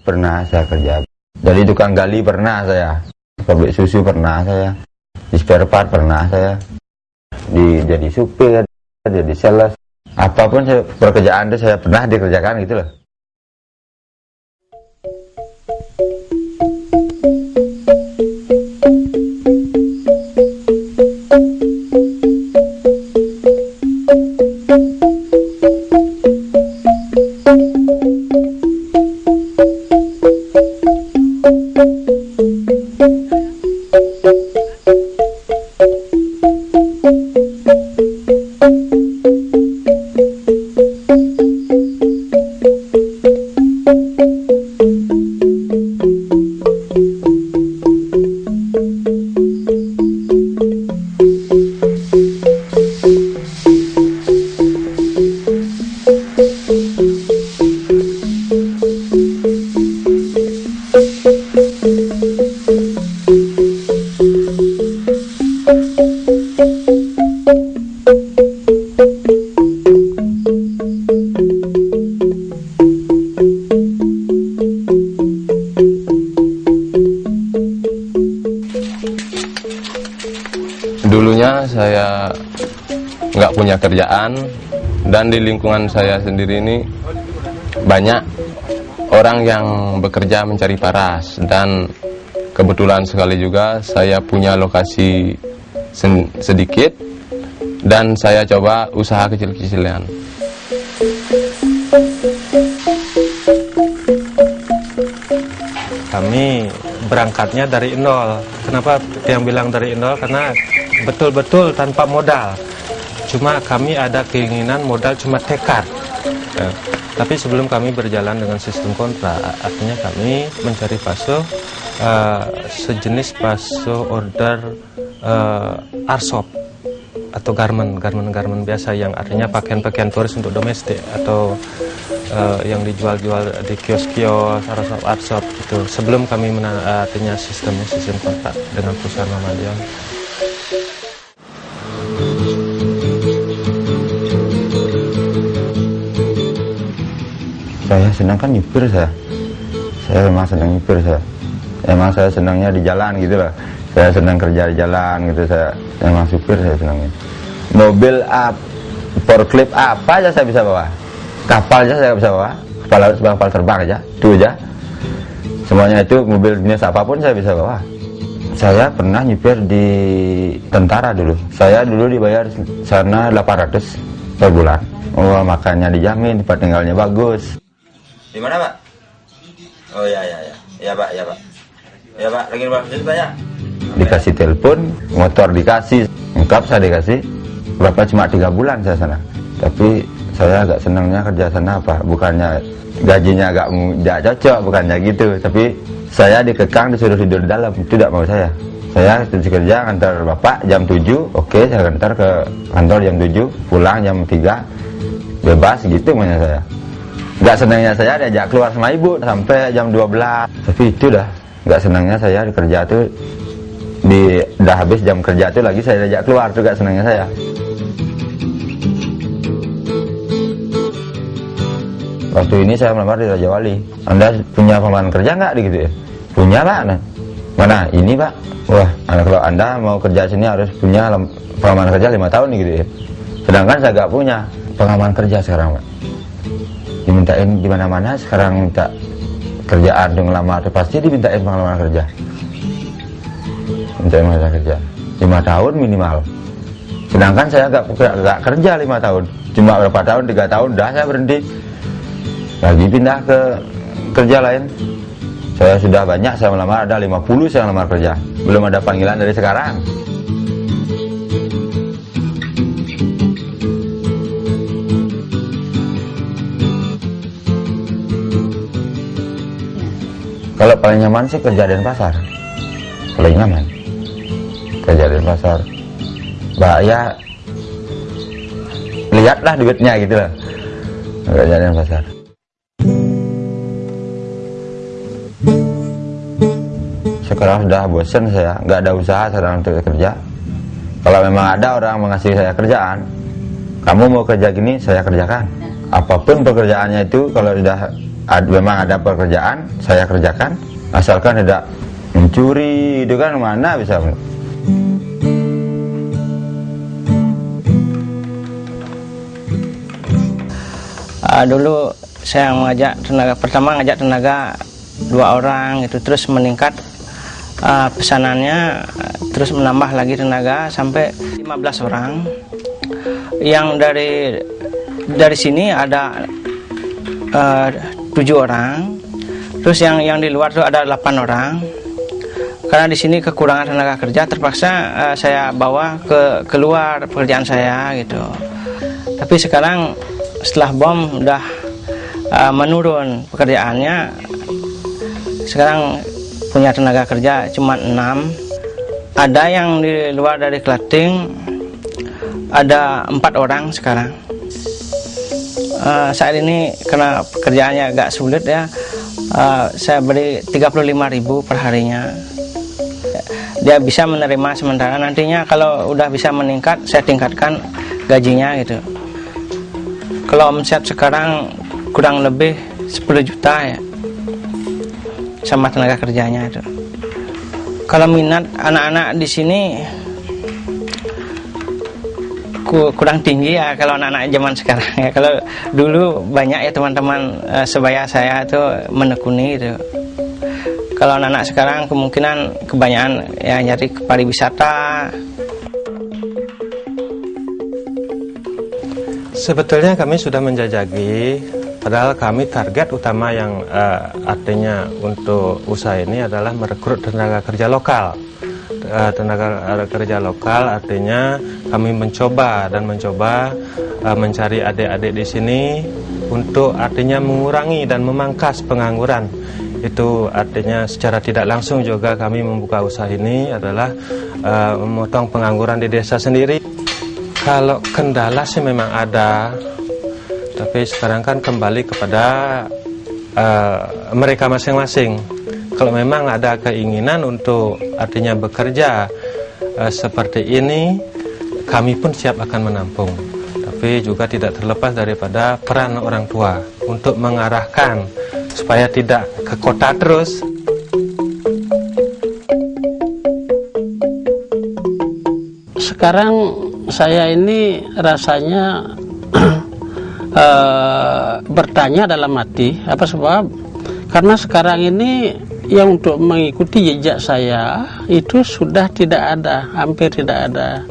Pernah saya kerja. Jadi tukang gali pernah saya. Pabrik susu pernah saya. Di spare part pernah saya. Di jadi supir, jadi sales. Apa pun saya, pekerjaan itu saya pernah dikerjakan gitu loh. Nggak punya kerjaan dan di lingkungan saya sendiri ini banyak orang yang bekerja mencari paras dan kebetulan sekali juga saya punya lokasi sedikit dan saya coba usaha kecil-kecilan. kami berangkatnya dari nol. Kenapa yang bilang dari nol? Karena betul-betul tanpa modal. Cuma kami ada keinginan modal cuma tekad. Ya. Tapi sebelum kami berjalan dengan sistem kontrak, artinya kami mencari paso eh, sejenis paso order eh, arsop atau garment, garment-garment biasa yang artinya pakaian-pakaian turis untuk domestik atau eh, yang dijual-jual di kios-kios, arsop, arsop itu. Sebelum kami mena- artinya sistemnya sistem kontrak dengan perusahaan Muhammadiyah. Saya senang kan nyupir saya. Saya memang senang nyupir saya. Emang saya senangnya di jalan gitu loh. Saya senang kerja di jalan gitu saya. Emang supir saya senangnya. Mobil up, forklift apa aja saya bisa bawa. Kapal aja saya bisa bawa. Kapal laut, kapal terbang aja. Itu aja. Semuanya itu mobil jenis apa pun saya bisa bawa. Saya pernah nyupir di tentara dulu. Saya dulu dibayar sana 800 per bulan. Oh, makannya dijamin, tempat tinggalnya bagus. Di mana, Pak? Oh ya ya ya. Ya, Pak, ya, Pak. Ya, Pak, lagi Pak, ya. dikasih telepon, motor dikasih, lengkap saya dikasih. Berapa cuma tiga bulan saya sana. Tapi saya agak senangnya kerja sana apa? Bukannya gajinya agak nggak cocok, bukannya gitu. Tapi saya dikekang disuruh tidur di dalam, itu tidak mau saya. Saya kerja kerja antar bapak jam 7, oke saya antar ke kantor jam 7, pulang jam 3, bebas gitu maunya saya. Gak senangnya saya diajak keluar sama ibu sampai jam 12. Tapi itu dah, gak senangnya saya di kerja tuh di udah habis jam kerja tuh lagi saya diajak keluar tuh gak senangnya saya. Waktu ini saya melamar di Raja Wali. Anda punya pengalaman kerja nggak gitu ya? Punya pak. Nah, Mana? Ini pak. Wah, kalau anda mau kerja sini harus punya pengalaman kerja lima tahun nih gitu ya. Sedangkan saya nggak punya pengalaman kerja sekarang pak. Dimintain di mana-mana sekarang minta kerjaan untuk ngelamar tuh pasti dimintain pengalaman kerja. Minta pengalaman kerja. Lima tahun minimal. Sedangkan saya nggak nggak kerja lima tahun, cuma berapa tahun tiga tahun dah saya berhenti. Lagi pindah ke kerja lain. Saya sudah banyak saya melamar ada 50 saya melamar kerja. Belum ada panggilan dari sekarang kalau paling nyaman sih kerja di pasar. Paling nyaman. Kerja di pasar. Mbak ya lihatlah duitnya gitu lah. Kerja di pasar. Sekarang sudah bosan saya. Nggak ada usaha sekarang untuk kerja. Kalau memang ada orang mengasih saya kerjaan kamu mau kerja gini saya kerjakan. Apa pun pekerjaannya itu kalau sudah ad, memang ada pekerjaan saya kerjakan. Asalkan tidak mencuri itu kan mana bisa? Uh, dulu saya mengajak tenaga pertama ngajak tenaga dua orang itu terus meningkat uh, pesanannya terus menambah lagi tenaga sampai 15 orang. Yang dari dari sini ada uh, tujuh orang. Terus yang yang di luar itu ada delapan orang. Karena di sini kekurangan tenaga kerja terpaksa uh, saya bawa ke keluar pekerjaan saya gitu. Tapi sekarang setelah bom udah uh, menurun pekerjaannya sekarang punya tenaga kerja cuma enam. Ada yang di luar dari Klating ada empat orang sekarang uh, saat ini karena pekerjaannya agak sulit ya uh, saya beri 35.000 per harinya dia bisa menerima sementara. Nantinya kalau udah bisa meningkat saya tingkatkan gajinya gitu. Kalau omset sekarang kurang lebih 10 juta ya sama tenaga kerjanya itu. Kalau minat anak-anak di sini kurang tinggi ya kalau anak-anak zaman sekarang ya. Kalau dulu banyak ya teman-teman uh, sebaya saya itu menekuni itu. Kalau anak-anak sekarang kemungkinan kebanyakan ya nyari pariwisata. Sebetulnya kami sudah menjajaki, padahal kami target utama yang uh, artinya untuk usaha ini adalah merekrut tenaga kerja lokal. Uh, tenaga kerja lokal artinya kami mencoba dan mencoba uh, mencari adik-adik di sini untuk artinya mengurangi dan memangkas pengangguran. Itu artinya secara tidak langsung juga kami membuka usaha ini adalah uh, memotong pengangguran di desa sendiri. Kalau kendala sih memang ada, tapi sekarang kan kembali kepada uh, mereka masing-masing. Kalau memang ada keinginan untuk artinya bekerja uh, seperti ini, kami pun siap akan menampung. Tapi juga tidak terlepas daripada peran orang tua untuk mengarahkan supaya tidak ke kota terus. Sekarang saya ini rasanya uh, bertanya dalam hati apa sebab karena sekarang ini yang untuk mengikuti jejak saya itu sudah tidak ada hampir tidak ada.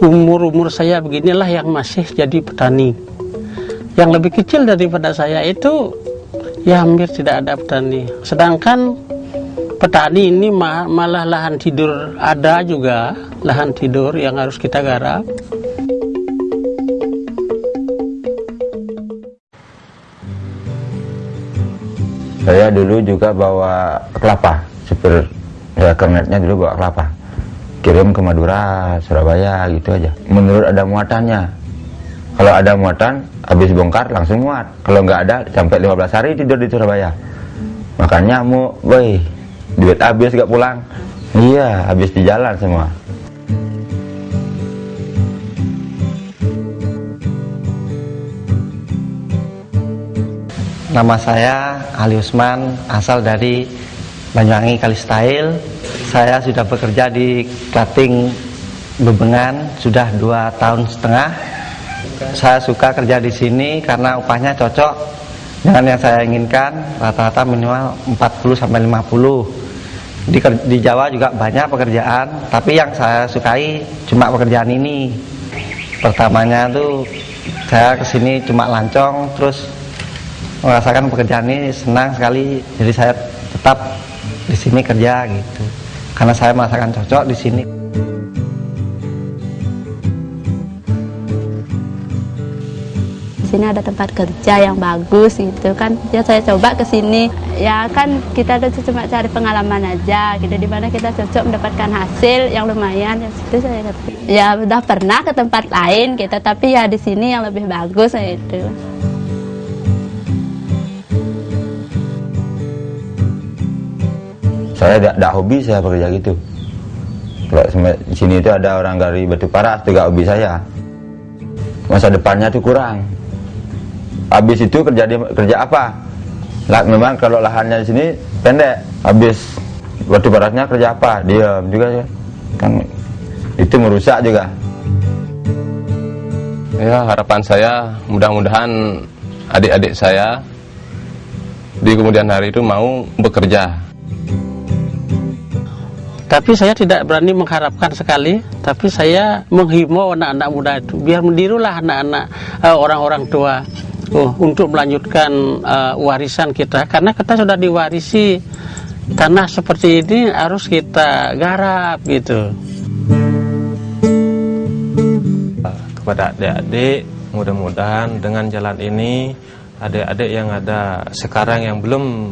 Umur-umur saya beginilah yang masih jadi petani. Yang lebih kecil daripada saya itu ya hampir tidak ada petani. Sedangkan petani ini malah lahan tidur ada juga lahan tidur yang harus kita garap. Saya dulu juga bawa kelapa, supir ya kernetnya dulu bawa kelapa. Kirim ke Madura, Surabaya gitu aja. Menurut ada muatannya. Kalau ada muatan, habis bongkar langsung muat. Kalau nggak ada, sampai 15 hari tidur di Surabaya. Makanya mau, boy, duit habis gak pulang. Iya, habis di jalan semua. Nama saya Ali Usman, asal dari Banyuwangi Kalistail. Saya sudah bekerja di Klating Bebengan sudah dua tahun setengah. Saya suka kerja di sini karena upahnya cocok dengan yang saya inginkan, rata-rata minimal 40 sampai 50. Di, di Jawa juga banyak pekerjaan, tapi yang saya sukai cuma pekerjaan ini. Pertamanya tuh saya ke sini cuma lancong, terus merasakan pekerjaan ini senang sekali. Jadi saya tetap di sini kerja gitu. Karena saya merasakan cocok di sini. Di sini ada tempat kerja yang bagus gitu kan. Ya saya coba ke sini. Ya kan kita tuh cuma cari pengalaman aja gitu di mana kita cocok mendapatkan hasil yang lumayan. Ya situ saya ya udah pernah ke tempat lain gitu tapi ya di sini yang lebih bagus itu saya tidak hobi saya bekerja gitu. Kalau di sini itu ada orang dari batu paras itu gak hobi saya. Masa depannya tuh kurang. Habis itu kerja di, kerja apa? Lah memang kalau lahannya di sini pendek. Habis batu barasnya kerja apa? Diam juga ya kan itu merusak juga. Ya harapan saya mudah-mudahan adik-adik saya di kemudian hari itu mau bekerja. Tapi saya tidak berani mengharapkan sekali, tapi saya menghimbau anak-anak muda itu biar mendirulah anak-anak eh, orang-orang tua oh, untuk melanjutkan eh, warisan kita karena kita sudah diwarisi tanah seperti ini harus kita garap gitu. kepada adik-adik mudah-mudahan dengan jalan ini adik-adik yang ada sekarang yang belum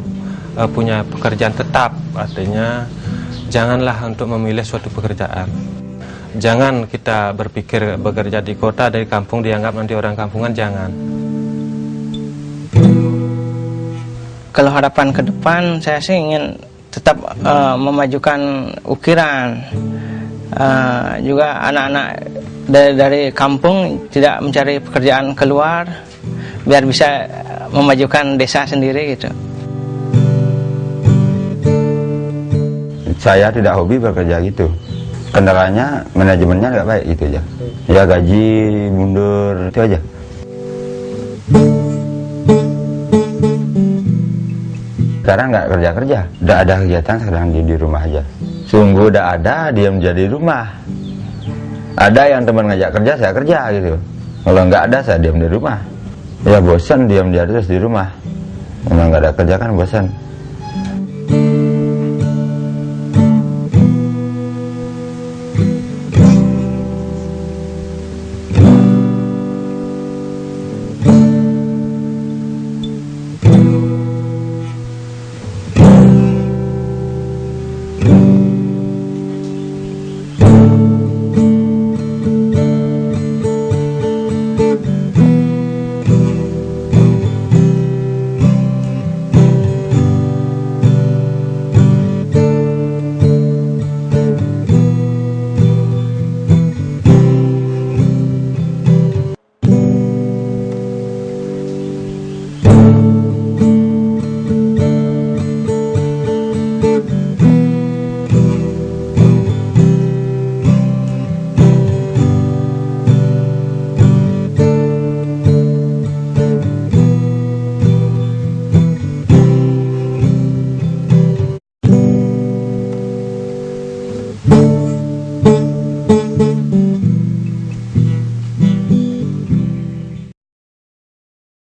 uh, punya pekerjaan tetap artinya janganlah untuk memilih suatu pekerjaan. Jangan kita berpikir bekerja di kota dari kampung dianggap nanti orang kampungan jangan. Kalau harapan ke depan saya sih ingin tetap uh, memajukan ukiran. Uh, juga anak-anak dari, dari kampung tidak mencari pekerjaan keluar biar bisa memajukan desa sendiri gitu. Saya tidak hobi bekerja gitu. Kendalanya manajemennya nggak baik gitu aja. Ya gaji mundur itu aja. Sekarang nggak kerja kerja udah ada kegiatan sekarang di, di rumah aja. Sungguh udah ada diam jadi rumah. Ada yang teman ngajak kerja saya kerja gitu. Kalau nggak ada saya diam di rumah. Ya bosan diam di terus di rumah. Memang nggak ada kerja kan bosan